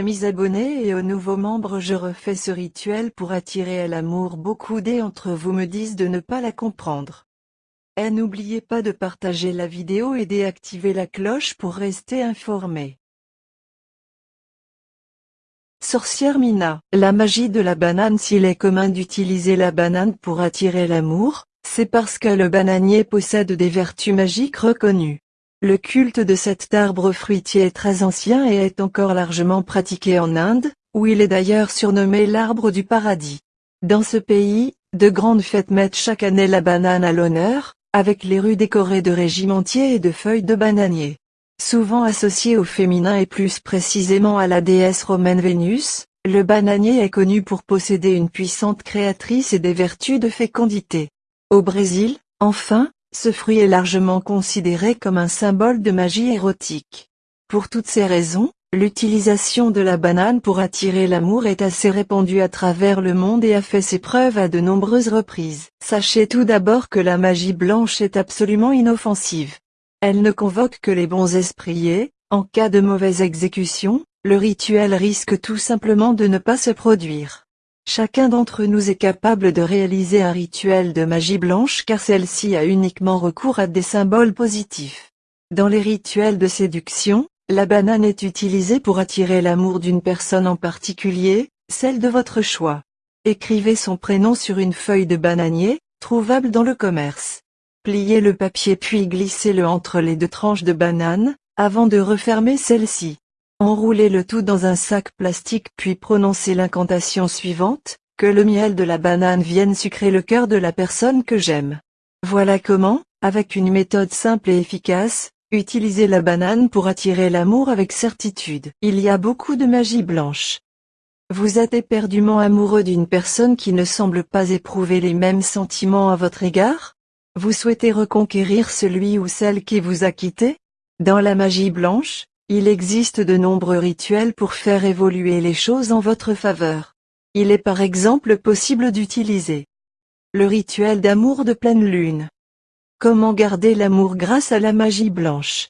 amis abonnés et aux nouveaux membres je refais ce rituel pour attirer à l'amour beaucoup d'entre vous me disent de ne pas la comprendre. Et n'oubliez pas de partager la vidéo et d'activer la cloche pour rester informé. Sorcière Mina, la magie de la banane S'il est commun d'utiliser la banane pour attirer l'amour, c'est parce que le bananier possède des vertus magiques reconnues. Le culte de cet arbre fruitier est très ancien et est encore largement pratiqué en Inde, où il est d'ailleurs surnommé l'arbre du paradis. Dans ce pays, de grandes fêtes mettent chaque année la banane à l'honneur, avec les rues décorées de régimentiers et de feuilles de bananier. Souvent associé au féminin et plus précisément à la déesse romaine Vénus, le bananier est connu pour posséder une puissante créatrice et des vertus de fécondité. Au Brésil, enfin, ce fruit est largement considéré comme un symbole de magie érotique. Pour toutes ces raisons, l'utilisation de la banane pour attirer l'amour est assez répandue à travers le monde et a fait ses preuves à de nombreuses reprises. Sachez tout d'abord que la magie blanche est absolument inoffensive. Elle ne convoque que les bons esprits et, en cas de mauvaise exécution, le rituel risque tout simplement de ne pas se produire. Chacun d'entre nous est capable de réaliser un rituel de magie blanche car celle-ci a uniquement recours à des symboles positifs. Dans les rituels de séduction, la banane est utilisée pour attirer l'amour d'une personne en particulier, celle de votre choix. Écrivez son prénom sur une feuille de bananier, trouvable dans le commerce. Pliez le papier puis glissez-le entre les deux tranches de banane, avant de refermer celle-ci. Enroulez le tout dans un sac plastique puis prononcez l'incantation suivante, que le miel de la banane vienne sucrer le cœur de la personne que j'aime. Voilà comment, avec une méthode simple et efficace, utiliser la banane pour attirer l'amour avec certitude. Il y a beaucoup de magie blanche. Vous êtes éperdument amoureux d'une personne qui ne semble pas éprouver les mêmes sentiments à votre égard? Vous souhaitez reconquérir celui ou celle qui vous a quitté? Dans la magie blanche, il existe de nombreux rituels pour faire évoluer les choses en votre faveur. Il est par exemple possible d'utiliser le rituel d'amour de pleine lune. Comment garder l'amour grâce à la magie blanche?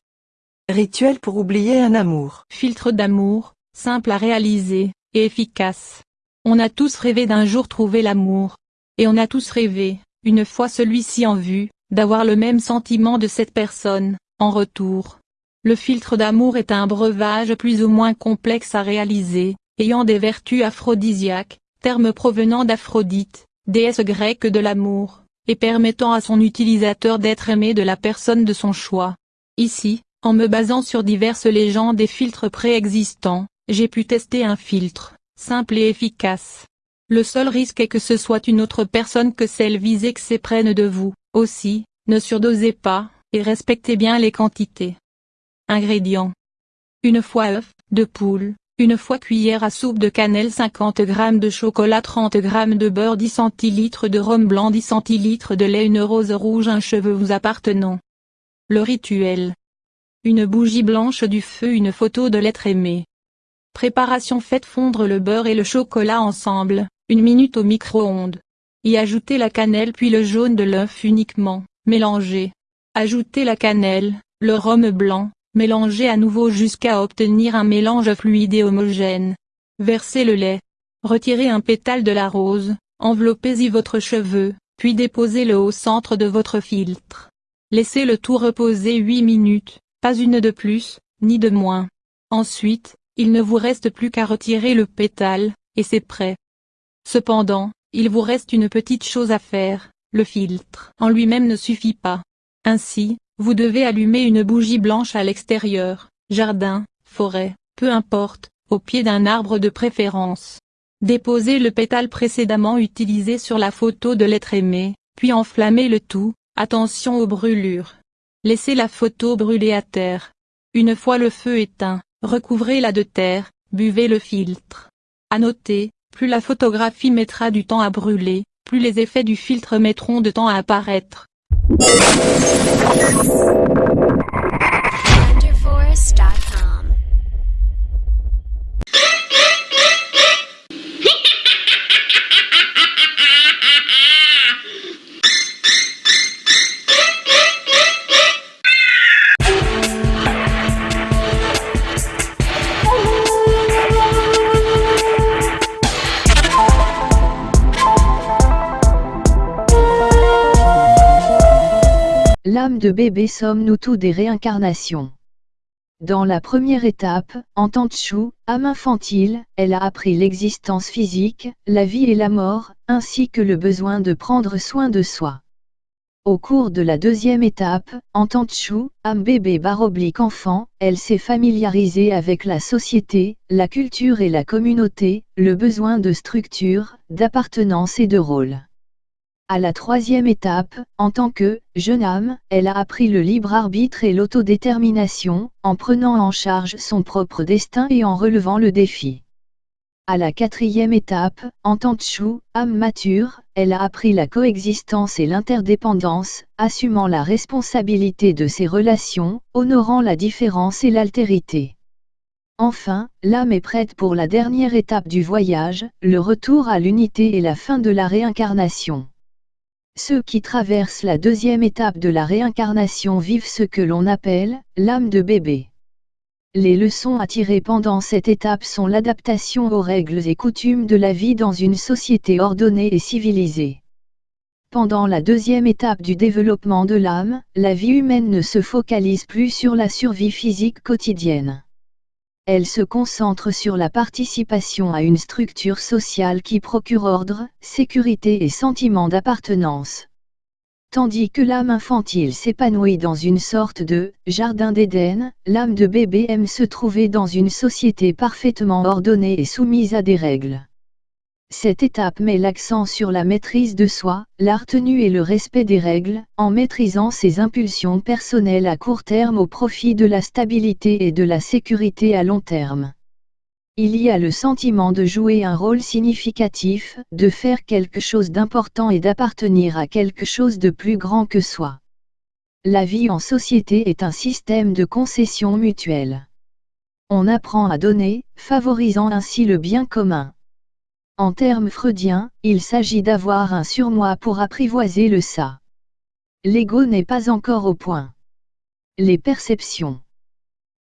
Rituel pour oublier un amour. Filtre d'amour, simple à réaliser, et efficace. On a tous rêvé d'un jour trouver l'amour. Et on a tous rêvé, une fois celui-ci en vue, d'avoir le même sentiment de cette personne, en retour. Le filtre d'amour est un breuvage plus ou moins complexe à réaliser, ayant des vertus aphrodisiaques, terme provenant d'Aphrodite, déesse grecque de l'amour, et permettant à son utilisateur d'être aimé de la personne de son choix. Ici, en me basant sur diverses légendes et filtres préexistants, j'ai pu tester un filtre, simple et efficace, le seul risque est que ce soit une autre personne que celle visée que s'éprenne de vous. Aussi, ne surdosez pas, et respectez bien les quantités. Ingrédients. Une fois œuf, de poule, une fois cuillère à soupe de cannelle 50 g de chocolat 30 g de beurre 10 cl de rhum blanc 10 cl de lait une rose rouge un cheveu vous appartenant. Le rituel. Une bougie blanche du feu une photo de l'être aimé. Préparation Faites fondre le beurre et le chocolat ensemble, une minute au micro-ondes. Y ajoutez la cannelle puis le jaune de l'œuf uniquement, mélangez. Ajoutez la cannelle, le rhum blanc, mélangez à nouveau jusqu'à obtenir un mélange fluide et homogène. Versez le lait. Retirez un pétale de la rose, enveloppez-y votre cheveu, puis déposez-le au centre de votre filtre. Laissez le tout reposer 8 minutes, pas une de plus, ni de moins. Ensuite, il ne vous reste plus qu'à retirer le pétale, et c'est prêt. Cependant, il vous reste une petite chose à faire, le filtre en lui-même ne suffit pas. Ainsi, vous devez allumer une bougie blanche à l'extérieur, jardin, forêt, peu importe, au pied d'un arbre de préférence. Déposez le pétale précédemment utilisé sur la photo de l'être aimé, puis enflammez le tout, attention aux brûlures. Laissez la photo brûler à terre. Une fois le feu éteint, recouvrez-la de terre, buvez le filtre. À noter, plus la photographie mettra du temps à brûler, plus les effets du filtre mettront de temps à apparaître. I'm sorry. L'âme de bébé sommes-nous tous des réincarnations. Dans la première étape, en tant que chou, âme infantile, elle a appris l'existence physique, la vie et la mort, ainsi que le besoin de prendre soin de soi. Au cours de la deuxième étape, en tant que chou, âme bébé baroblique enfant, elle s'est familiarisée avec la société, la culture et la communauté, le besoin de structure, d'appartenance et de rôle. À la troisième étape, en tant que jeune âme, elle a appris le libre arbitre et l'autodétermination, en prenant en charge son propre destin et en relevant le défi. À la quatrième étape, en tant que chou, âme mature, elle a appris la coexistence et l'interdépendance, assumant la responsabilité de ses relations, honorant la différence et l'altérité. Enfin, l'âme est prête pour la dernière étape du voyage, le retour à l'unité et la fin de la réincarnation. Ceux qui traversent la deuxième étape de la réincarnation vivent ce que l'on appelle l'âme de bébé. Les leçons à tirer pendant cette étape sont l'adaptation aux règles et coutumes de la vie dans une société ordonnée et civilisée. Pendant la deuxième étape du développement de l'âme, la vie humaine ne se focalise plus sur la survie physique quotidienne. Elle se concentre sur la participation à une structure sociale qui procure ordre, sécurité et sentiment d'appartenance. Tandis que l'âme infantile s'épanouit dans une sorte de jardin d'Éden, l'âme de bébé aime se trouver dans une société parfaitement ordonnée et soumise à des règles. Cette étape met l'accent sur la maîtrise de soi, la retenue et le respect des règles, en maîtrisant ses impulsions personnelles à court terme au profit de la stabilité et de la sécurité à long terme. Il y a le sentiment de jouer un rôle significatif, de faire quelque chose d'important et d'appartenir à quelque chose de plus grand que soi. La vie en société est un système de concessions mutuelles. On apprend à donner, favorisant ainsi le bien commun. En termes freudiens, il s'agit d'avoir un surmoi pour apprivoiser le ça. L'ego n'est pas encore au point. Les perceptions.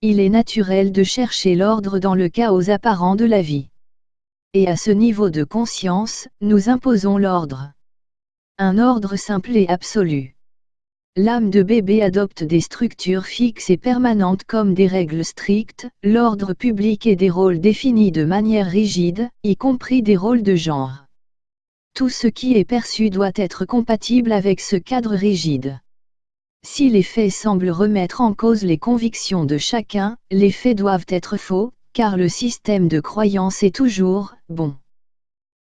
Il est naturel de chercher l'ordre dans le chaos apparent de la vie. Et à ce niveau de conscience, nous imposons l'ordre. Un ordre simple et absolu. L'âme de bébé adopte des structures fixes et permanentes comme des règles strictes, l'ordre public et des rôles définis de manière rigide, y compris des rôles de genre. Tout ce qui est perçu doit être compatible avec ce cadre rigide. Si les faits semblent remettre en cause les convictions de chacun, les faits doivent être faux, car le système de croyance est toujours bon.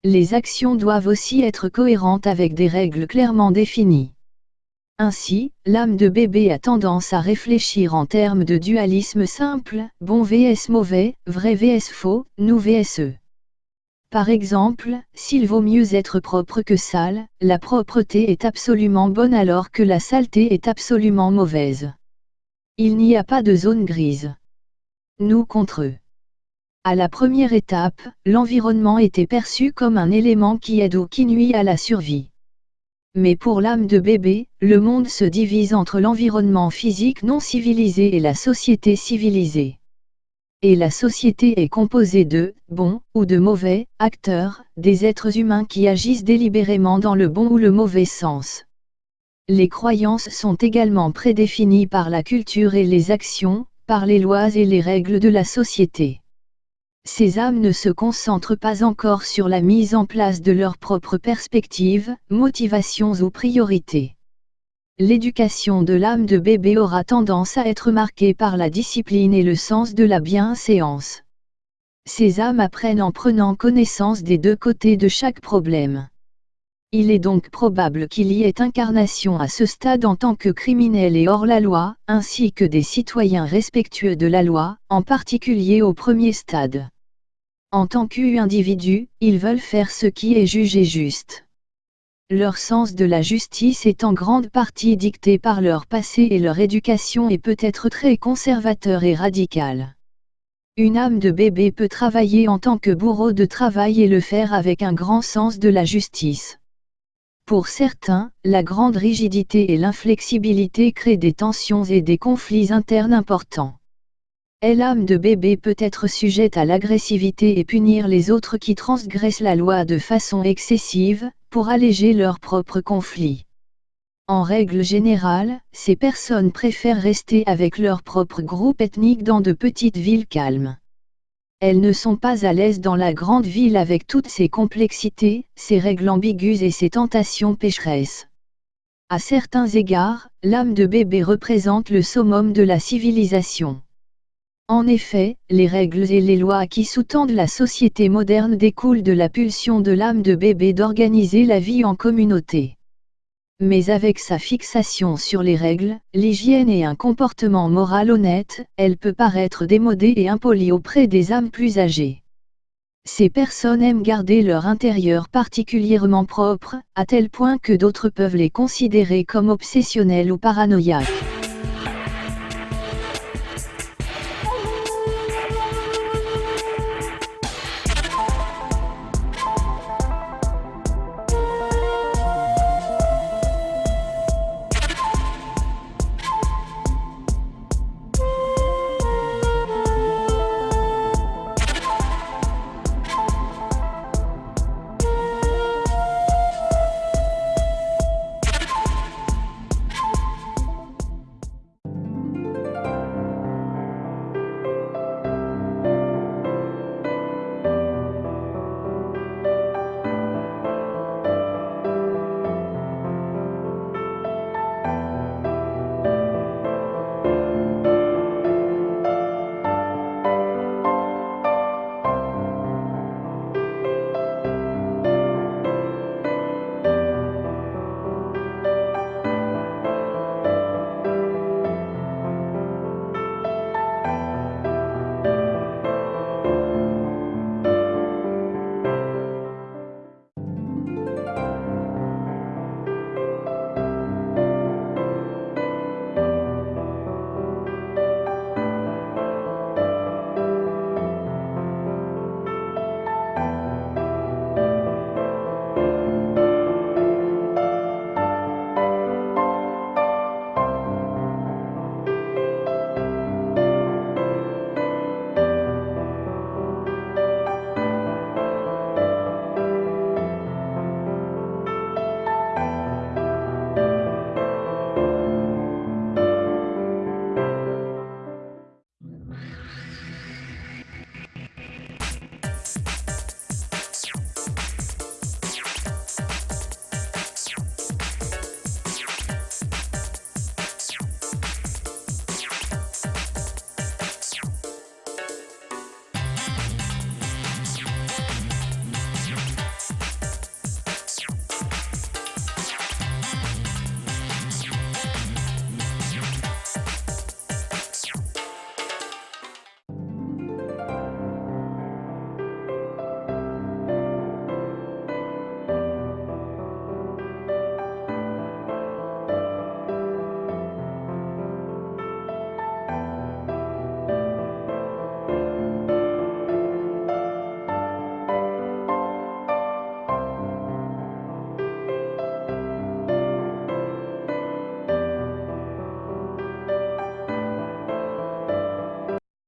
Les actions doivent aussi être cohérentes avec des règles clairement définies. Ainsi, l'âme de bébé a tendance à réfléchir en termes de dualisme simple, bon vs mauvais, vrai vs faux, nous vs eux. Par exemple, s'il vaut mieux être propre que sale, la propreté est absolument bonne alors que la saleté est absolument mauvaise. Il n'y a pas de zone grise. Nous contre eux. À la première étape, l'environnement était perçu comme un élément qui aide ou qui nuit à la survie. Mais pour l'âme de bébé, le monde se divise entre l'environnement physique non civilisé et la société civilisée. Et la société est composée de bons ou de mauvais acteurs, des êtres humains qui agissent délibérément dans le bon ou le mauvais sens. Les croyances sont également prédéfinies par la culture et les actions, par les lois et les règles de la société. Ces âmes ne se concentrent pas encore sur la mise en place de leurs propres perspectives, motivations ou priorités. L'éducation de l'âme de bébé aura tendance à être marquée par la discipline et le sens de la bienséance. Ces âmes apprennent en prenant connaissance des deux côtés de chaque problème. Il est donc probable qu'il y ait incarnation à ce stade en tant que criminel et hors la loi, ainsi que des citoyens respectueux de la loi, en particulier au premier stade. En tant qu'individus, ils veulent faire ce qui est jugé juste. Leur sens de la justice est en grande partie dicté par leur passé et leur éducation est peut-être très conservateur et radical. Une âme de bébé peut travailler en tant que bourreau de travail et le faire avec un grand sens de la justice. Pour certains, la grande rigidité et l'inflexibilité créent des tensions et des conflits internes importants. L'âme de bébé peut être sujette à l'agressivité et punir les autres qui transgressent la loi de façon excessive, pour alléger leurs propres conflits. En règle générale, ces personnes préfèrent rester avec leur propre groupe ethnique dans de petites villes calmes. Elles ne sont pas à l'aise dans la grande ville avec toutes ses complexités, ses règles ambiguës et ses tentations pécheresses. À certains égards, l'âme de bébé représente le summum de la civilisation. En effet, les règles et les lois qui sous-tendent la société moderne découlent de la pulsion de l'âme de bébé d'organiser la vie en communauté. Mais avec sa fixation sur les règles, l'hygiène et un comportement moral honnête, elle peut paraître démodée et impolie auprès des âmes plus âgées. Ces personnes aiment garder leur intérieur particulièrement propre, à tel point que d'autres peuvent les considérer comme obsessionnels ou paranoïaques.